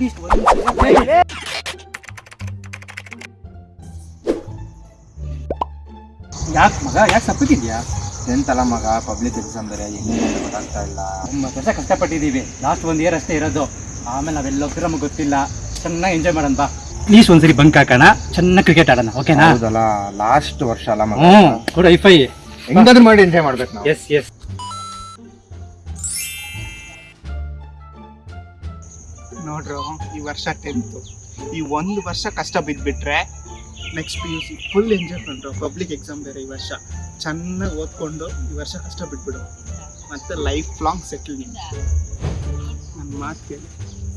At least ಯಾಕೆ ಮಗ? ಯಾಕೆ ಸಪ್ಪಗಿದ್ಯಾ ಟೆಂತ್ ಅಲ್ಲ ಮಗ? ಪಬ್ಲಿಕ್ ಎಕ್ಸಾಮ್ ಬೇರೆ ಹೆಂಗೆ ಗೊತ್ತಾಗ್ತಾ ಇಲ್ಲ. ಒಂಬತ್ತು ವರ್ಷ ಕಷ್ಟಪಟ್ಟಿದ್ದೀವಿ. ಲಾಸ್ಟ್ ಒಂದು ಇಯರ್ ಅಷ್ಟೇ ಇರೋದು. ಆಮೇಲೆ ನಾವೆಲ್ಲ ಹೋಗ್ತಿರೋ ನಮಗೆ ಗೊತ್ತಿಲ್ಲ. ಚೆನ್ನಾಗಿ ಎಂಜಾಯ್ ಮಾಡೋಣ ಬಾ. ಪ್ಲೀಸ್ ಒಂದ್ಸರಿ ಬಂಕ್ ಹಾಕೋಣ ಚೆನ್ನಾಗಿ ಕ್ರಿಕೆಟ್ ಆಡೋಣ ಓಕೆನಾ ಹೌದಲ್ಲ ಲಾಸ್ಟ್ ವರ್ಷ ಅಲ್ಲ ಮಗ. ಹ್ಞೂ ಕೂಡ ಐಫೈ ಹೆಂಗಾದ್ರೂ ಮಾಡಿ ಎಂಜಾಯ್ ಮಾಡ್ಬೇಕು ನಾವು. ಎಸ್ ಎಸ್ ನೋಡ್ರು ಈ ವರ್ಷ ಟೆಂತು ಈ ಒಂದು ವರ್ಷ ಕಷ್ಟ ಬಿದ್ದುಬಿಟ್ರೆ next P U C full enjoy ಮಾಡ್ರು ಪಬ್ಲಿಕ್ ಎಕ್ಸಾಮ್ ಬೇರೆ ಈ ವರ್ಷ. ಚೆನ್ನಾಗಿ ಓದ್ಕೊಂಡು ಈ ವರ್ಷ ಕಷ್ಟ ಬಿಟ್ಬಿಡು. ಮತ್ತೆ ಲೈಫ್ ಲಾಂಗ್ ಸೆಟಲ್ ನನ್ನ ಮಾತು ಕೇಳಿ.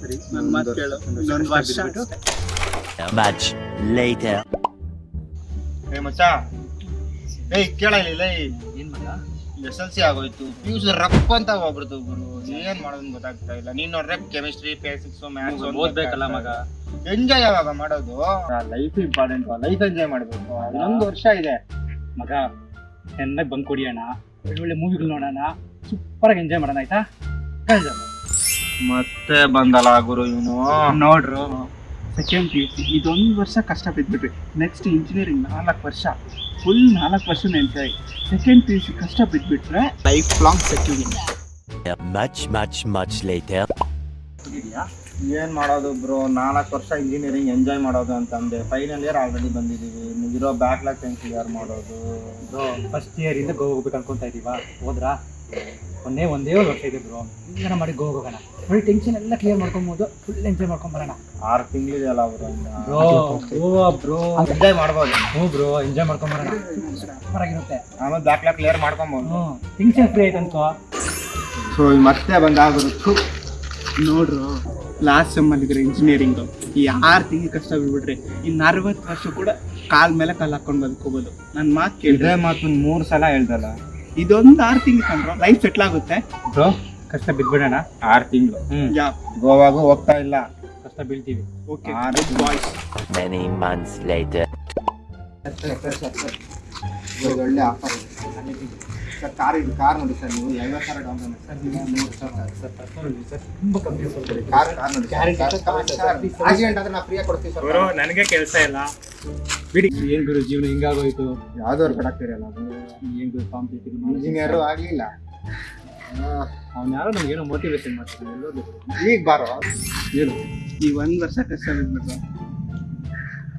ಸರಿ ನನ್ನ ಮಾತು ಕೇಳು. ಇನ್ನೊಂದು ವರ್ಷ. ಬಿಟ್ಟು ಲೈಟ್. ಏ ಮಚ್ಚ. ಏಯ್ ಕೇಳಲಿಲ್ಲ ಏನ್ ಎಸ್ ಎಲ್ ಸಿ ಆಗೋಯ್ತು. ಪಿ ಯು ರಪ್ ಅಂತ ಹೋಗ್ಬಿಡ್ತು ಗುರು. ಏನ್ ಮಾಡೋದು ಗೊತ್ತಾಗ್ತಾ ಇಲ್ಲ. ನೀನ್ ನೋಡ್ರೆ ಕೆಮಿಸ್ಟ್ರಿ ಫಿಸಿಕ್ಸ್ ಮ್ಯಾಥ್ಸ್ ಓದ್ಬೇಕಲ್ಲ ಮಗ. ಎಂಜಾಯ್ ಯಾವಾಗ ಮಾಡೋದು? ಲೈಫ್ ಇಂಪಾರ್ಟೆಂಟ್ ಲೈಫ್ ಎಂಜಾಯ್ ಮಾಡ್ಬೇಕು. ಇನ್ನೊಂದು ವರ್ಷ ಇದೆ. ಮಗ ಚೆನ್ನಾಗಿ ಬಂಕ್ ಒಳ್ಳೆ ಒಳ್ಳೆ ಮೂವಿಗಳು ನೋಡೋಣ. ಸೂಪರ್ ಆಗಿ ಎಂಜಾಯ್ ಮಾಡೋಣ ಆಯ್ತಾ? ಮತ್ತೆ ಬಂದಲ್ಲ ಗುರು ಇವನು. ನೋಡ್ರು. Second P U C. ಇದೊಂದು ವರ್ಷ ಕಷ್ಟ ಬಿದ್ದುಬಿಟ್ವಿ ನೆಕ್ಸ್ಟ್ ಇಂಜಿನಿಯರಿಂಗ್ ನಾಲ್ಕು ವರ್ಷ. ಫುಲ್ ನಾಲ್ಕು ವರ್ಷ enjoy. Second P U C ಕಷ್ಟ ಬಿದ್ದುಬಿಟ್ರೆ life long securing much much much lighter ಏನ್ ಮಾಡೋದು ಬ್ರೋ? ನಾಲ್ಕು ವರ್ಷ ಇಂಜಿನಿಯರಿಂಗ್ ಎಂಜಾಯ್ ಮಾಡೋದು ಅಂತ ಅಂದೆ ಫೈನಲ್ ಇಯರ್ ಆಲ್ರೆಡಿ ಬಂದಿದೀವಿ. ಇರೋ ಬ್ಯಾಕ್ಲಾಗ್ ಟೆನ್ ಕ್ಲಿಯರ್ ಮಾಡೋದು? ಫಸ್ಟ್ ಇಯರ್ ಇಂದ ಗೋವಾ ಹೋಗ್ಬೇಕು ಅನ್ಕೊಂತ ಇದೀವಾ? ಹೋದ್ರಾ? ಒಂದೇ ಒಂದೇ ಒಂದು ವರ್ಷ ಇದೆ ಬ್ರೋ ಇಂಗಾನ ಮಾಡಿ ಗೋ ಹೋಗೋಣ. ಫುಲ್ ಟೆನ್ಷನ್ ಎಲ್ಲ ಕ್ಲಿಯರ್ ಮಾಡ್ಕೊಬೋದು. ಫುಲ್ ಎಂಜಾಯ್ ಮಾಡ್ಕೊಂಡ್ ಬರೋಣ. ಆರು ತಿಂಗಳಿದೆಯಲ್ಲ bro bro Goa bro enjoy ಮಾಡ್ಬೋದು. ಹ್ಞೂ ಬ್ರೋ ಎಂಜಾಯ್ ಮಾಡ್ಕೊಂಡ್ ಬರೋಣ. ಸೂಪರ್ ಆಗಿರುತ್ತೆ. ಆಮೇಲೆ ಬ್ಯಾಕ್ಲಾಗ್ ಕ್ಲಿಯರ್ ಮಾಡ್ಕೊಬೋದು. ಹ್ಞೂ ಟೆನ್ಷನ್ ಫ್ರೀ ಆಯ್ತು ಅನ್ಕೋ. ಸೊ ಮತ್ತೆ ಬಂದಾಗ್ಬಿಡುತ್ತು ನೋಡ್ರು ಲಾಸ್ಟ್ ಸೆಮ್ಮಲ್ಲಿದ್ರೆ ಇಂಜಿನಿಯರಿಂಗು ಈ ಆರು ತಿಂಗಳು ಕಷ್ಟ ಬಿಡ್ಬಿಟ್ರಿ ಇನ್ನು ಅರವತ್ತು ವರ್ಷ ಕೂಡ ಕಾಲ್ ಮೇಲೆ ಕಾಲ್ ಹಾಕೊಂಡು ಬದುಕೋಬೋದು ನನ್ನ ಮಾತು ಕೇಳಿದ್ರೆ ಮಾತು ಮೂರು ಸಲ ಹೇಳ್ದಲ್ಲ. ಇದೊಂದು ಆರು ತಿಂಗಳು ಕಂಡ್ರು ಲೈಫ್ ಸೆಟ್ಲ್ ಆಗುತ್ತೆ. ಬ್ರೋ ಕಷ್ಟ ಬಿದ್ಬಿಡೋಣ ಆರು ತಿಂಗಳು. ಹ್ಞೂ ಯಾ. ಗೋವಾಗೂ ಹೋಗ್ತಾ ಇಲ್ಲ. ಕಷ್ಟ ಬೀಳ್ತೀವಿ. ಓಕೆ ಆರು ಬಾಯ್ಸ್ ಮೆನಿ ಮಂತ್ಸ್ ಲೇಟರ್ ಒಳ್ಳೆ ಆಫರ್ ಸರ್ ಕಾರ್ ಇದು. ಕಾರ್ ನೋಡಿ ಸರ್ ನೀವು. ಐವತ್ತು ಸಾವಿರ ಡೌನ್ ಪೇಮೆಂಟ್ ಸರ್ ನೀವು ಮೂರು ಸಾವಿರ ಸರ್ ತುಂಬ ಕಂಪ್ಲೀಟ್ ಸ್ವಲ್ಪ ಕಾರ್ ಕಾರ್ ನೋಡಿ ಕಾರ್ ಸರ್. ಆಕ್ಸಿಡೆಂಟ್ ಆದ್ರೆ ನಾವು ಫ್ರೀಯಾಗಿ ಕೊಡ್ತೀವಿ ಸರ್. ನನಗೆ ಕೆಲಸ ಇಲ್ಲ. ಬಿಡಿ. ಏನ್ ಗುರು ಜೀವನ ಹಿಂಗಾಗೋಯ್ತು? ಯಾವ್ದವ್ರು ಕಡಾಕ್ತಿರಲ್ಲ ಏನ್ ಗುರು ಕಾಂಪಿಟೇಟಿವ್ ಯಾರು ಆಗ್ಲಿಲ್ಲ. ಅವ್ನ ಯಾರೋ ನಮ್ಗೆ ಏನೋ ಮೋಟಿವೇಶನ್ ಮಾಡ್ತಾನೆ ಎಲ್ಲೋದು ಈಗ ಬಾರೋ. ಏನು ಈ ಒಂದ್ ವರ್ಷ ಕಷ್ಟ ಬಿದ್ಬಿಟ್ರು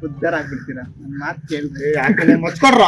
ಉದ್ದಾರ ಆಗ್ಬಿಡ್ತೀರಾ? ನನ್ನ ಮಾತು ಕೇಳಿದ್ರೆ ಯಾಕಂದ್ರೆ ಮಚ್ಕೊಡ್ರ